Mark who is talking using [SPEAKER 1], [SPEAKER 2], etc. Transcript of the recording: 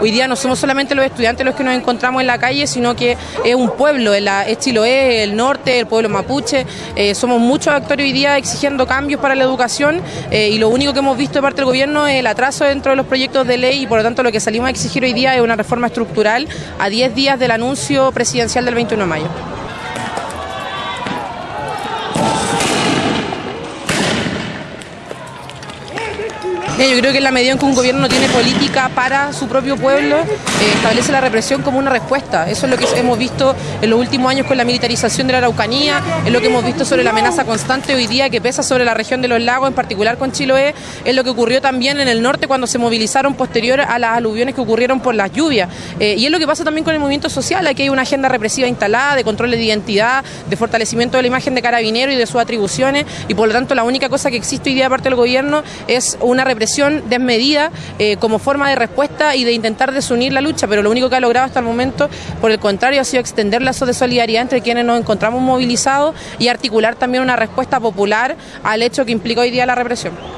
[SPEAKER 1] hoy día no somos solamente los estudiantes los que nos encontramos en la calle, sino que es un pueblo, es Chiloé, el norte, el pueblo mapuche, eh, somos muchos actores hoy día exigiendo cambios para la educación eh, y lo único que hemos visto de parte del gobierno es el atraso dentro de los proyectos de ley y por lo tanto lo que salimos a exigir hoy día es una reforma estructural a 10 días del anuncio presidencial del 21 de mayo. Yo creo que en la medida en que un gobierno no tiene política para su propio pueblo, eh, establece la represión como una respuesta. Eso es lo que hemos visto en los últimos años con la militarización de la Araucanía, es lo que hemos visto sobre la amenaza constante hoy día que pesa sobre la región de los lagos, en particular con Chiloé, es lo que ocurrió también en el norte cuando se movilizaron posterior a las aluviones que ocurrieron por las lluvias. Eh, y es lo que pasa también con el movimiento social, aquí hay una agenda represiva instalada de control de identidad, de fortalecimiento de la imagen de carabinero y de sus atribuciones, y por lo tanto la única cosa que existe hoy día de parte del gobierno es una represión desmedida eh, como forma de respuesta y de intentar desunir la lucha, pero lo único que ha logrado hasta el momento, por el contrario, ha sido extender lazos de solidaridad entre quienes nos encontramos movilizados y articular también una respuesta popular al hecho que implica hoy día la represión.